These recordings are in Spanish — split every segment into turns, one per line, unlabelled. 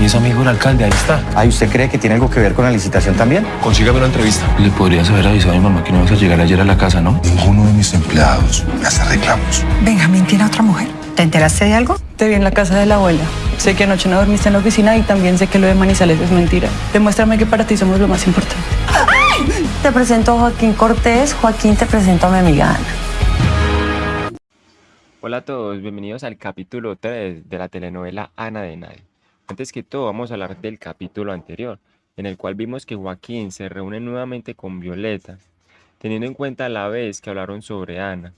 Y es amigo del alcalde, ahí está.
Ay, ¿usted cree que tiene algo que ver con la licitación también?
Consígame una entrevista. Le podrías haber avisado a mi mamá que no vas a llegar ayer a la casa, ¿no?
Ninguno de mis empleados me hace reclamos.
Benjamín tiene a otra mujer. ¿Te enteraste de algo?
Te vi en la casa de la abuela. Sé que anoche no dormiste en la oficina y también sé que lo de Manizales es mentira. Demuéstrame que para ti somos lo más importante.
Te presento a Joaquín Cortés. Joaquín, te presento a mi amiga Ana.
Hola a todos, bienvenidos al capítulo 3 de la telenovela Ana de Nadie. Antes que todo vamos a hablar del capítulo anterior, en el cual vimos que Joaquín se reúne nuevamente con Violeta, teniendo en cuenta la vez que hablaron sobre Ana,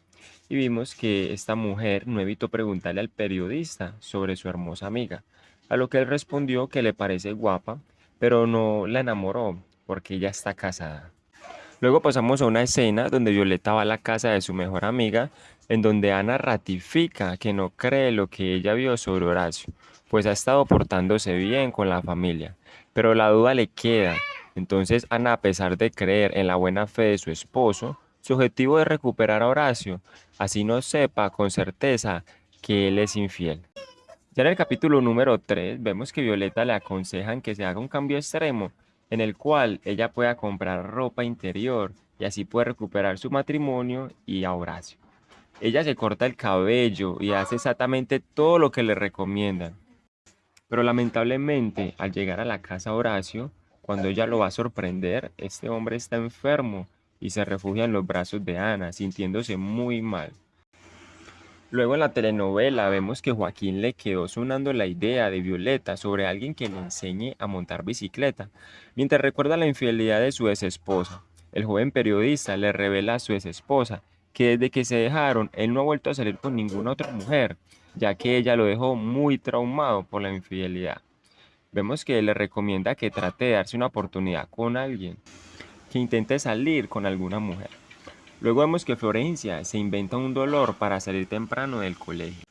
y vimos que esta mujer no evitó preguntarle al periodista sobre su hermosa amiga, a lo que él respondió que le parece guapa, pero no la enamoró porque ella está casada. Luego pasamos a una escena donde Violeta va a la casa de su mejor amiga, en donde Ana ratifica que no cree lo que ella vio sobre Horacio, pues ha estado portándose bien con la familia, pero la duda le queda. Entonces Ana, a pesar de creer en la buena fe de su esposo, su objetivo es recuperar a Horacio, así no sepa con certeza que él es infiel. Ya en el capítulo número 3 vemos que Violeta le aconsejan que se haga un cambio extremo en el cual ella pueda comprar ropa interior y así puede recuperar su matrimonio y a Horacio. Ella se corta el cabello y hace exactamente todo lo que le recomiendan. Pero lamentablemente, al llegar a la casa Horacio, cuando ella lo va a sorprender, este hombre está enfermo y se refugia en los brazos de Ana, sintiéndose muy mal. Luego en la telenovela vemos que Joaquín le quedó sonando la idea de Violeta sobre alguien que le enseñe a montar bicicleta, mientras recuerda la infidelidad de su ex esposa. El joven periodista le revela a su ex esposa que desde que se dejaron, él no ha vuelto a salir con ninguna otra mujer, ya que ella lo dejó muy traumado por la infidelidad. Vemos que le recomienda que trate de darse una oportunidad con alguien, que intente salir con alguna mujer. Luego vemos que Florencia se inventa un dolor para salir temprano del colegio.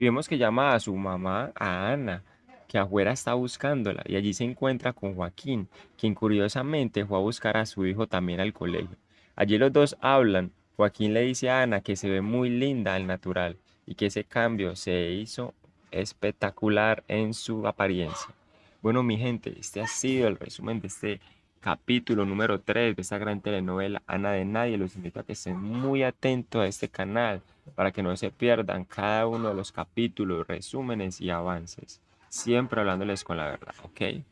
Vemos que llama a su mamá, a Ana, que afuera está buscándola y allí se encuentra con Joaquín, quien curiosamente fue a buscar a su hijo también al colegio. Allí los dos hablan. Joaquín le dice a Ana que se ve muy linda al natural y que ese cambio se hizo espectacular en su apariencia. Bueno, mi gente, este ha sido el resumen de este capítulo número 3 de esta gran telenovela Ana de Nadie. Los invito a que estén muy atentos a este canal para que no se pierdan cada uno de los capítulos, resúmenes y avances. Siempre hablándoles con la verdad, ¿ok?